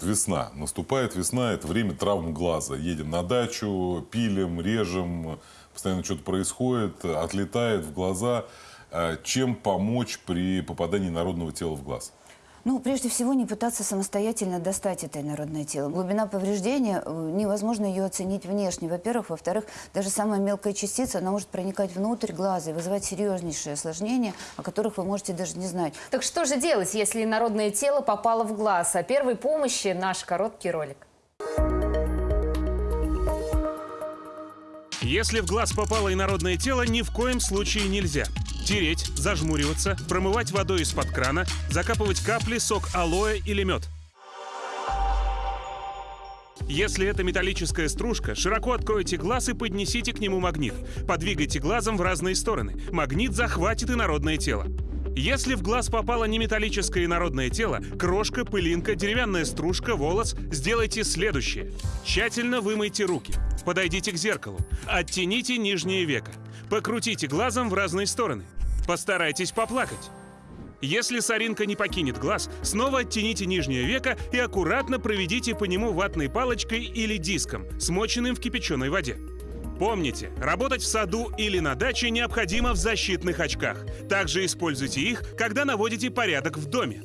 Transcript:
весна. Наступает весна, это время травм глаза. Едем на дачу, пилим, режем, постоянно что-то происходит, отлетает в глаза. Э, Чем помочь при попадании народного тела в глаз? Ну, прежде всего, не пытаться самостоятельно достать это инородное тело. Глубина повреждения, э, невозможно ее оценить внешне, во-первых. Во-вторых, даже самая мелкая частица, она может проникать внутрь глаза и вызывать серьезнейшие осложнения, о которых вы можете даже не знать. Так что же делать, если инородное тело попало в глаз? О первой помощи наш короткий ролик. Если в глаз попало инородное тело, ни в коем случае нельзя. Тереть, зажмуриваться, промывать водой из-под крана, закапывать капли, сок алоэ или мед. Если это металлическая стружка, широко откройте глаз и поднесите к нему магнит. Подвигайте глазом в разные стороны. Магнит захватит инородное тело. Если в глаз попало не металлическое инородное тело, крошка, пылинка, деревянная стружка, волос, сделайте следующее. Тщательно вымойте руки. Подойдите к зеркалу. Оттяните нижнее веко. Покрутите глазом в разные стороны. Постарайтесь поплакать. Если соринка не покинет глаз, снова оттяните нижнее веко и аккуратно проведите по нему ватной палочкой или диском, смоченным в кипяченой воде. Помните, работать в саду или на даче необходимо в защитных очках. Также используйте их, когда наводите порядок в доме.